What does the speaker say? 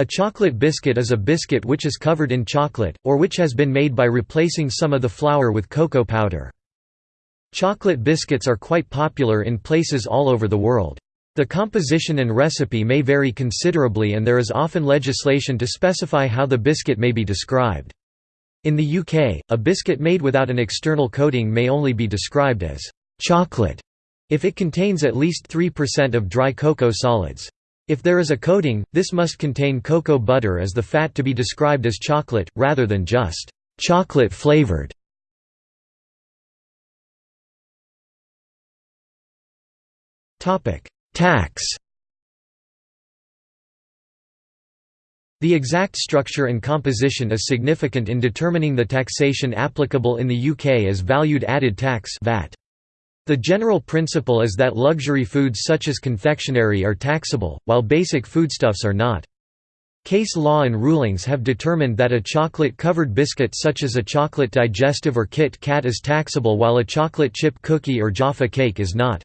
A chocolate biscuit is a biscuit which is covered in chocolate, or which has been made by replacing some of the flour with cocoa powder. Chocolate biscuits are quite popular in places all over the world. The composition and recipe may vary considerably and there is often legislation to specify how the biscuit may be described. In the UK, a biscuit made without an external coating may only be described as chocolate if it contains at least 3% of dry cocoa solids. If there is a coating, this must contain cocoa butter as the fat to be described as chocolate, rather than just chocolate flavored. Tax The exact structure and composition is significant in determining the taxation applicable in the UK as valued added tax VAT. The general principle is that luxury foods such as confectionery are taxable, while basic foodstuffs are not. Case law and rulings have determined that a chocolate-covered biscuit such as a chocolate digestive or Kit Kat is taxable while a chocolate chip cookie or Jaffa cake is not.